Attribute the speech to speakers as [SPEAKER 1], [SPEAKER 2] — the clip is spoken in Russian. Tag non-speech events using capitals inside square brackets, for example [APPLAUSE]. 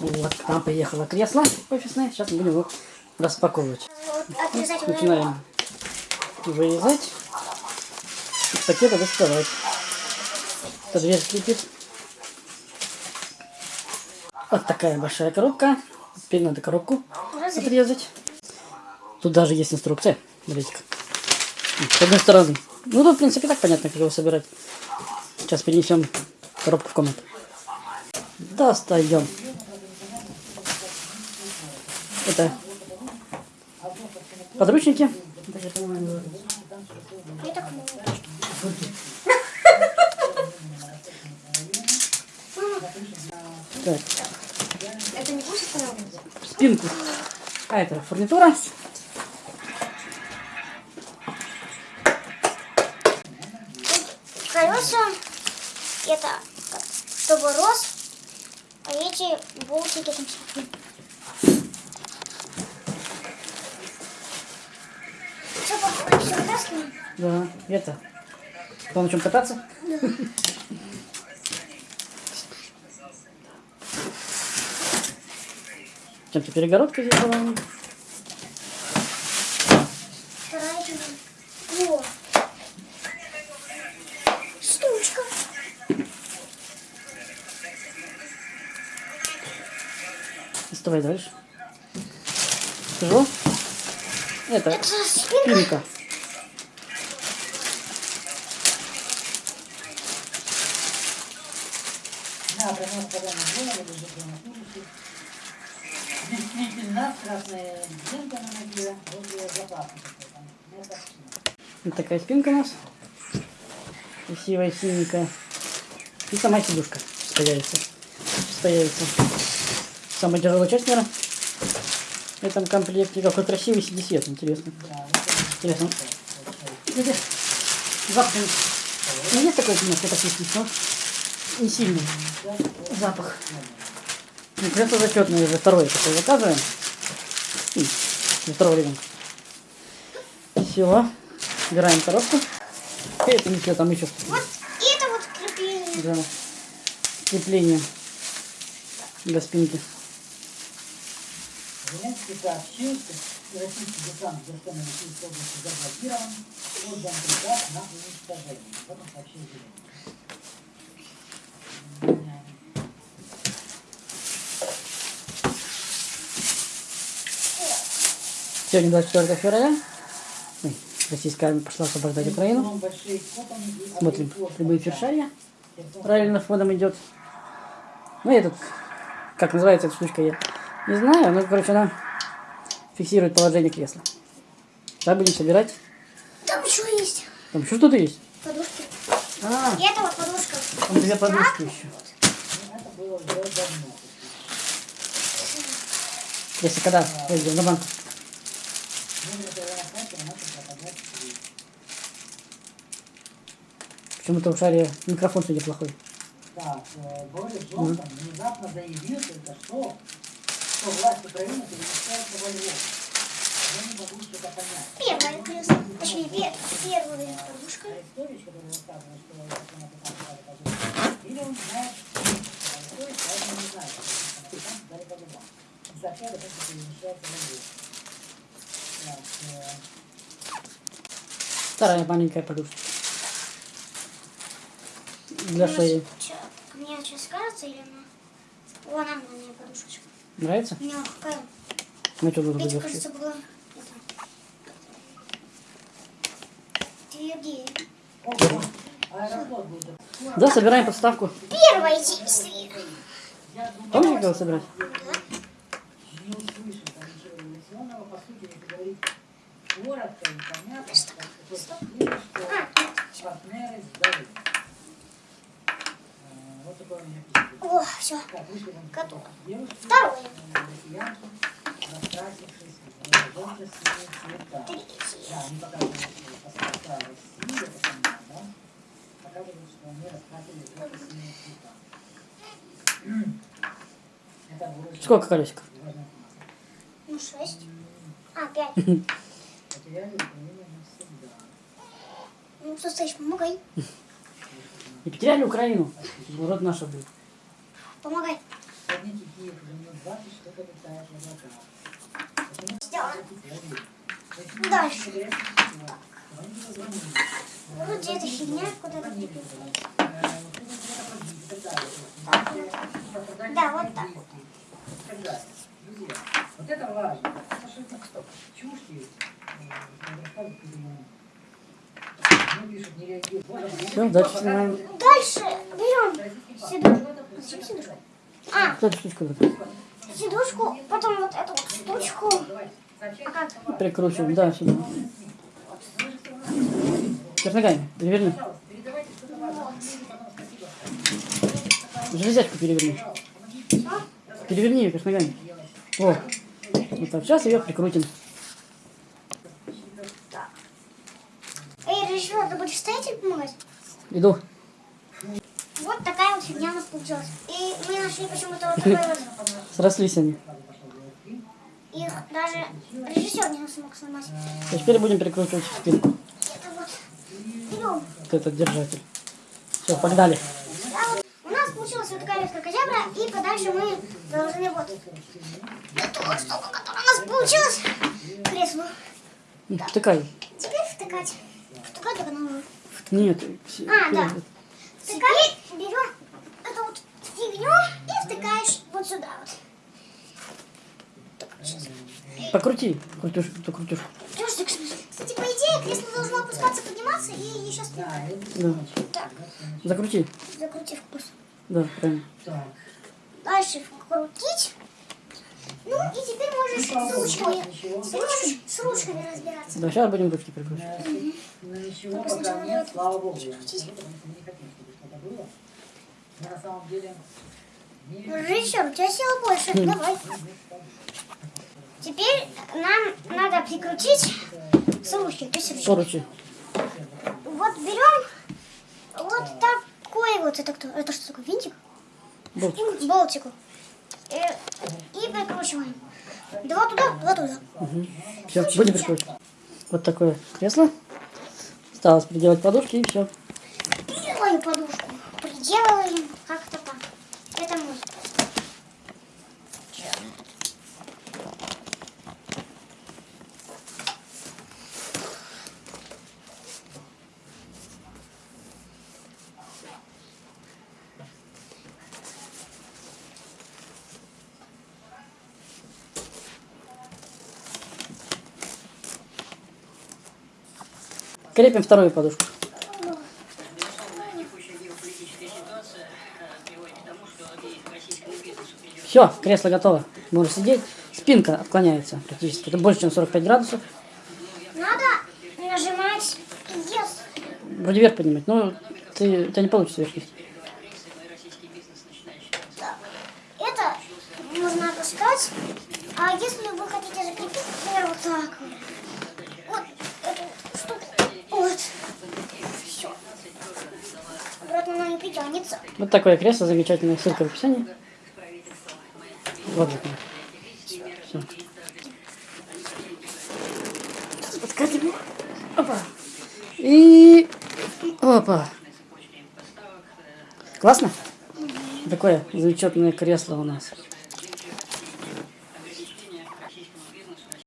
[SPEAKER 1] Вот, к нам приехало кресло офисное. Сейчас мы будем его распаковывать.
[SPEAKER 2] Вот.
[SPEAKER 1] Начинаем вырезать. Из пакета доставать. Это дверь скрипит. Вот такая большая коробка. Теперь надо коробку
[SPEAKER 2] Разрез.
[SPEAKER 1] отрезать. Тут даже есть инструкция. Смотрите-ка. С одной стороны. Ну, тут, в принципе, так понятно, как его собирать. Сейчас перенесем коробку в комнату. Достаем. Это подручники.
[SPEAKER 2] Это не будет
[SPEAKER 1] спинку. А это фурнитура.
[SPEAKER 2] Колеса, это чтобы рос, а эти болтики там всякие. Все, похоже, все вытаскиваем.
[SPEAKER 1] Да, это. Кто на чем кататься? Чем-то перегородка здесь была.
[SPEAKER 2] Штучка.
[SPEAKER 1] Доставай дальше. Тяжело? Это
[SPEAKER 2] Это спинка.
[SPEAKER 1] спинка. Вот такая спинка у нас. Красивая, синенькая. И сама сидушка появится. Сейчас появится. Самая тяжелая часть, наверное. Этом комплекте какой красивый CD-свет, интересно.
[SPEAKER 3] Вот это
[SPEAKER 1] Интересно. Видишь? Запах. Ну, есть такой немножко токсичный, но не сильный запах. Ну, кресло зачетное уже второе такое заказываем. М, Для второго ребенка. Все. Убираем коробку. И это все, там еще
[SPEAKER 2] Вот это вот крепление.
[SPEAKER 1] да, крепление для спинки.
[SPEAKER 3] Зеленский сообщил, что российский десант в Достоновской области заблокирован, отдан приказ на уничтожение. Об этом сообщил Зеленский.
[SPEAKER 1] Сегодня 24 февраля. Ой, российская армия пошла освобождать Украину.
[SPEAKER 3] И
[SPEAKER 1] Смотрим прямые фершария. Правильно фоном идет. Ну, этот, как называется эта штучка, я не знаю. Ну, короче, она фиксирует положение кресла. Сейчас будем собирать.
[SPEAKER 2] Там еще есть
[SPEAKER 1] Там еще что-то есть?
[SPEAKER 2] подушки.
[SPEAKER 1] А,
[SPEAKER 2] И это вот подушка.
[SPEAKER 1] там две подушки еще.
[SPEAKER 3] Это было уже давно.
[SPEAKER 1] Если когда пойдем на банк.
[SPEAKER 3] В.
[SPEAKER 1] Почему-то у Шаре микрофон сегодня плохой.
[SPEAKER 3] Так, э, Борис Джонсон внезапно заявил только что, что власть Украины перемещается во Львов. Я не могу что-то понять.
[SPEAKER 2] Первое кресло. Точнее, пе- первая подушка.
[SPEAKER 3] Это позиции, или он знает, что поэтому не знает, что там стали по зубам. И сообщает о том, что перемещается во Львов. Так, э,
[SPEAKER 1] Вторая маленькая подушка. Для
[SPEAKER 2] Мне
[SPEAKER 1] шеи.
[SPEAKER 2] Мне сейчас кажется или она? О, она мне подушечка.
[SPEAKER 1] Нравится?
[SPEAKER 2] Мягкая.
[SPEAKER 1] Ну, что тут
[SPEAKER 2] Эти,
[SPEAKER 1] будет?
[SPEAKER 2] кажется, была... это, Твердее.
[SPEAKER 1] Да, собираем подставку.
[SPEAKER 2] Первое действие.
[SPEAKER 1] Помнишь, как его собирать?
[SPEAKER 3] Не услышим там ничего
[SPEAKER 2] О, все. Готово. Второе.
[SPEAKER 1] Сколько колесиков?
[SPEAKER 2] Ну, шесть. А, пять. Ну, что стоишь, помогай.
[SPEAKER 1] И потеряли Украину. Род наша будет.
[SPEAKER 2] Помогай.
[SPEAKER 3] Подните Киев уже не 20 что-то летает в облаках. Почему
[SPEAKER 2] Сделано. Дальше. Вроде эта фигня куда-то Да, вот так вот.
[SPEAKER 3] Это важно. Это что это кто?
[SPEAKER 1] Все, дальше снимаем.
[SPEAKER 2] Дальше берем сидушку. А,
[SPEAKER 1] Вот эту штучку вот
[SPEAKER 2] сидушку, потом вот эту вот штучку. А как?
[SPEAKER 1] прикручиваем. Да, сюда. Вверх ногами. Переверни. Железячку переверни. Переверни ее вверх ногами. О. Вот так. Сейчас ее прикрутим.
[SPEAKER 2] Эй, режиссер, ты будешь стоять или помогать?
[SPEAKER 1] Иду.
[SPEAKER 2] Вот такая вот фигня у нас получилась. И мы нашли почему-то вот такой вот. [LAUGHS]
[SPEAKER 1] Срослись они.
[SPEAKER 2] Их даже режиссер не смог сломать.
[SPEAKER 1] А теперь будем прикручивать спинку.
[SPEAKER 2] Это вот. Берем.
[SPEAKER 1] Вот этот держатель. Все, погнали.
[SPEAKER 2] А вот у нас получилась вот такая вот крокозябра, и подальше мы должны вот эту вот штуку, которая у нас получилась, к креслу.
[SPEAKER 1] М, Втыкай.
[SPEAKER 2] Теперь втыкать. Втыкать только.
[SPEAKER 1] Нет.
[SPEAKER 2] А, да. Втыкать, берем эту вот фигню и втыкаешь вот сюда вот.
[SPEAKER 1] Покрути. Крутюш, покрутюш.
[SPEAKER 2] Чувствуешь, Кстати, по идее, кресло должно опускаться, подниматься и еще спинать.
[SPEAKER 1] Да.
[SPEAKER 2] Так,
[SPEAKER 1] Закрути.
[SPEAKER 2] закрути вкус.
[SPEAKER 1] Да, правильно.
[SPEAKER 3] Так.
[SPEAKER 2] Дальше крутить. Ну и теперь можешь с ручками, с ручками, с ручками разбираться.
[SPEAKER 1] Да, сейчас будем ручки прикручивать.
[SPEAKER 3] Ну ничего пока нет, слава богу. я скажу, Потому что мы не хотим, чтобы что-то было. Мы на самом деле
[SPEAKER 2] Режиссер, у тебя сила больше. Давай. Теперь нам надо прикрутить с ручки. То есть ручки. Вот берем вот такой вот. Это кто? Это что такое? Винтик?
[SPEAKER 1] Болтик.
[SPEAKER 2] Болтику. И, и прикручиваем. Два туда, два туда.
[SPEAKER 1] Все, будем прикручивать. Вот такое кресло. Осталось приделать подушки и все.
[SPEAKER 2] Делаем подушку. Приделываем как-то так. Это мой.
[SPEAKER 1] Крепим вторую подушку. Все, кресло готово. Можешь сидеть. Спинка отклоняется практически. Это больше, чем 45 градусов.
[SPEAKER 2] Надо нажимать yes.
[SPEAKER 1] Вроде вверх поднимать, но ты, у тебя не получится вверх.
[SPEAKER 2] Это можно опускать. А если вы хотите закрепить, например, вот так вот. Вот эту штуку. Вот. Все. Обратно она не притянется.
[SPEAKER 1] Вот такое кресло замечательное. Ссылка в описании. Вот же. Все. Подкатим. Опа. И... Опа. Классно? Такое замечательное кресло у нас.